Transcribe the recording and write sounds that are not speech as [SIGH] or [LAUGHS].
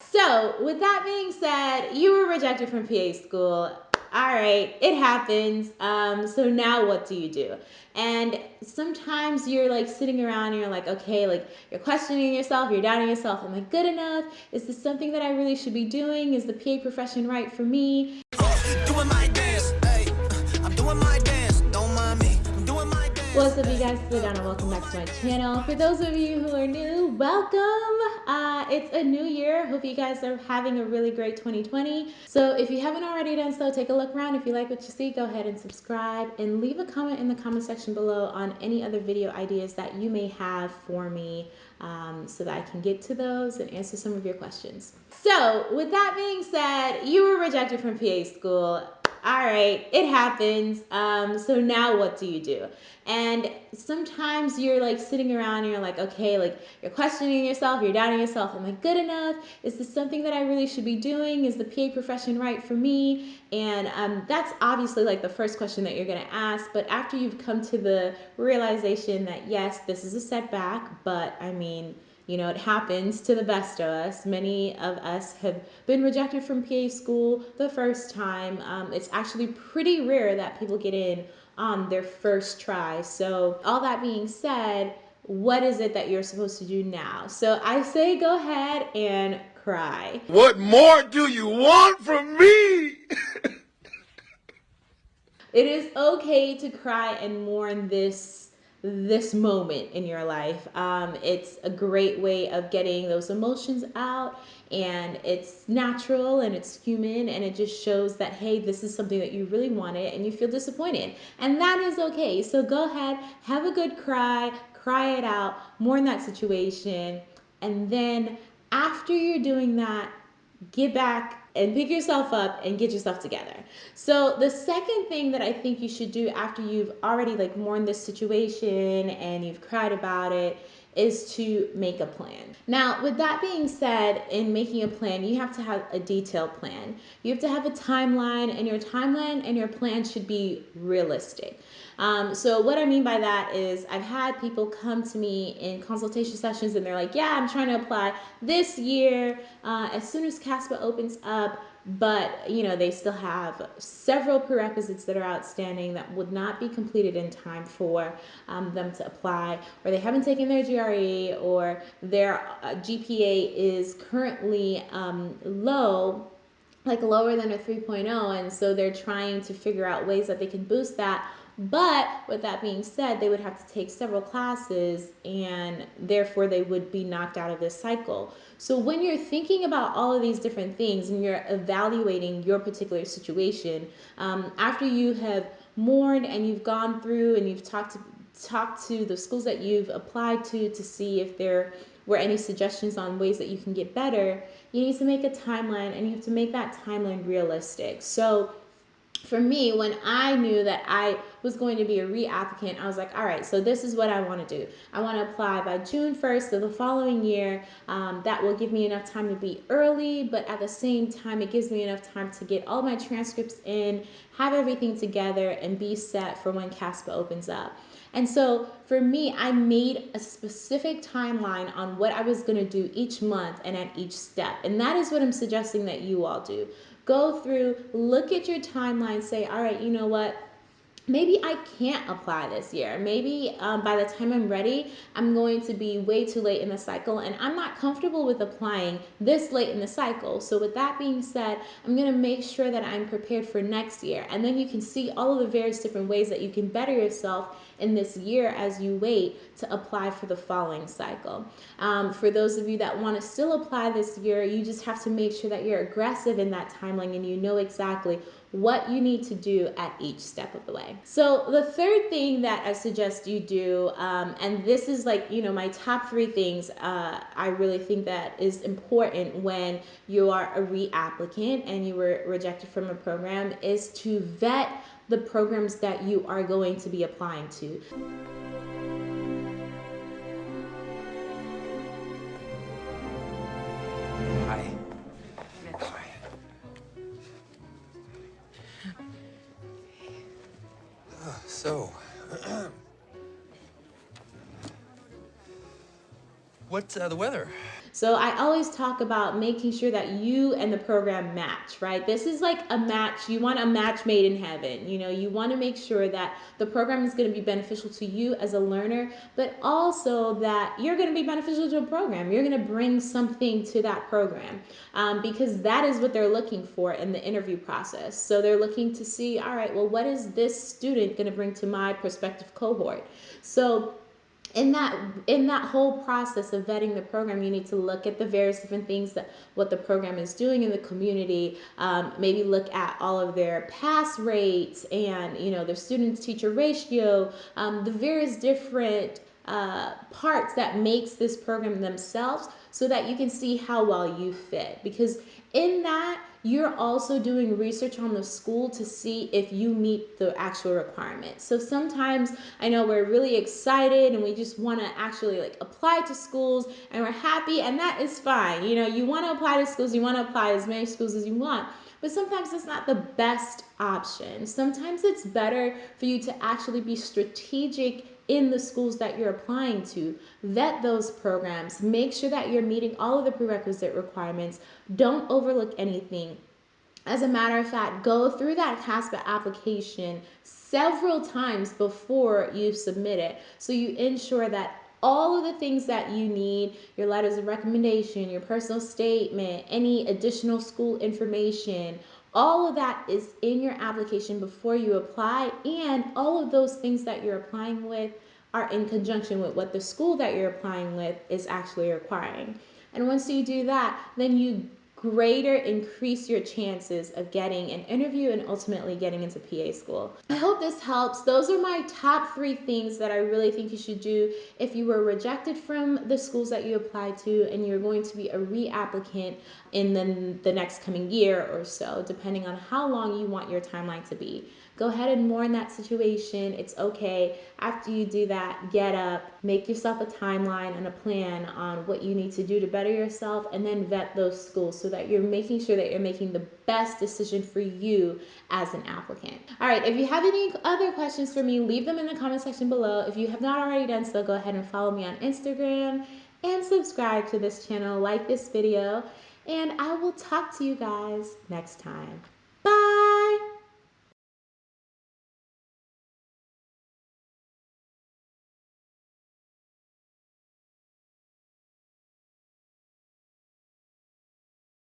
So, with that being said, you were rejected from PA school. All right, it happens. Um, so now what do you do? And sometimes you're like sitting around and you're like, okay, like you're questioning yourself, you're doubting yourself. Am I good enough? Is this something that I really should be doing? Is the PA profession right for me? What's up you guys, it's and welcome back to my channel. For those of you who are new, welcome. Uh, it's a new year. Hope you guys are having a really great 2020. So if you haven't already done so, take a look around. If you like what you see, go ahead and subscribe and leave a comment in the comment section below on any other video ideas that you may have for me um, so that I can get to those and answer some of your questions. So with that being said, you were rejected from PA school all right, it happens. Um, so now what do you do? And sometimes you're like sitting around and you're like, okay, like you're questioning yourself, you're doubting yourself. Am I good enough? Is this something that I really should be doing? Is the PA profession right for me? And um, that's obviously like the first question that you're going to ask. But after you've come to the realization that, yes, this is a setback, but I mean, you know, it happens to the best of us. Many of us have been rejected from PA school the first time. Um, it's actually pretty rare that people get in on their first try. So, all that being said, what is it that you're supposed to do now? So, I say go ahead and cry. What more do you want from me? [LAUGHS] it is okay to cry and mourn this this moment in your life. Um, it's a great way of getting those emotions out, and it's natural and it's human, and it just shows that, hey, this is something that you really wanted and you feel disappointed. And that is okay. So go ahead, have a good cry, cry it out, mourn that situation, and then after you're doing that, get back and pick yourself up and get yourself together. So the second thing that I think you should do after you've already like mourned this situation and you've cried about it is to make a plan. Now, with that being said, in making a plan, you have to have a detailed plan. You have to have a timeline, and your timeline and your plan should be realistic. Um, so, what I mean by that is, I've had people come to me in consultation sessions and they're like, Yeah, I'm trying to apply this year. Uh, as soon as CASPA opens up, but you know they still have several prerequisites that are outstanding that would not be completed in time for um, them to apply or they haven't taken their GRE or their uh, GPA is currently um, low like lower than a 3.0 and so they're trying to figure out ways that they can boost that but with that being said, they would have to take several classes and therefore they would be knocked out of this cycle. So when you're thinking about all of these different things and you're evaluating your particular situation, um, after you have mourned and you've gone through and you've talked to talk to the schools that you've applied to to see if there were any suggestions on ways that you can get better, you need to make a timeline and you have to make that timeline realistic. So for me, when I knew that I was going to be a reapplicant, I was like, all right, so this is what I want to do. I want to apply by June 1st of the following year. Um, that will give me enough time to be early, but at the same time, it gives me enough time to get all my transcripts in, have everything together, and be set for when CASPA opens up. And so for me, I made a specific timeline on what I was going to do each month and at each step. And that is what I'm suggesting that you all do. Go through, look at your timeline, say, all right, you know what? Maybe I can't apply this year. Maybe um, by the time I'm ready, I'm going to be way too late in the cycle and I'm not comfortable with applying this late in the cycle. So with that being said, I'm going to make sure that I'm prepared for next year. And then you can see all of the various different ways that you can better yourself in this year as you wait to apply for the following cycle. Um, for those of you that want to still apply this year, you just have to make sure that you're aggressive in that timeline and you know exactly what you need to do at each step of the way. So the third thing that I suggest you do, um, and this is like, you know, my top three things uh, I really think that is important when you are a reapplicant and you were rejected from a program is to vet the programs that you are going to be applying to. So, [CLEARS THROAT] what's uh, the weather? So I always talk about making sure that you and the program match, right? This is like a match. You want a match made in heaven. You know, you want to make sure that the program is going to be beneficial to you as a learner, but also that you're going to be beneficial to a program. You're going to bring something to that program um, because that is what they're looking for in the interview process. So they're looking to see, all right, well, what is this student going to bring to my prospective cohort? So in that in that whole process of vetting the program you need to look at the various different things that what the program is doing in the community um, maybe look at all of their pass rates and you know their student teacher ratio um, the various different uh, parts that makes this program themselves so that you can see how well you fit. Because in that you're also doing research on the school to see if you meet the actual requirements. So sometimes I know we're really excited and we just want to actually like apply to schools and we're happy and that is fine. You know, you want to apply to schools, you want to apply as many schools as you want. But sometimes it's not the best option. Sometimes it's better for you to actually be strategic in the schools that you're applying to. Vet those programs. Make sure that you're meeting all of the prerequisite requirements. Don't overlook anything. As a matter of fact, go through that CASPA application several times before you submit it so you ensure that all of the things that you need your letters of recommendation, your personal statement, any additional school information all of that is in your application before you apply, and all of those things that you're applying with are in conjunction with what the school that you're applying with is actually requiring. And once you do that, then you greater increase your chances of getting an interview and ultimately getting into PA school. I hope this helps. Those are my top three things that I really think you should do if you were rejected from the schools that you applied to and you're going to be a reapplicant in the, the next coming year or so, depending on how long you want your timeline to be. Go ahead and mourn that situation. It's okay. After you do that, get up, make yourself a timeline and a plan on what you need to do to better yourself, and then vet those schools so that you're making sure that you're making the best decision for you as an applicant. All right, if you have any other questions for me, leave them in the comment section below. If you have not already done so, go ahead and follow me on Instagram and subscribe to this channel, like this video, and I will talk to you guys next time.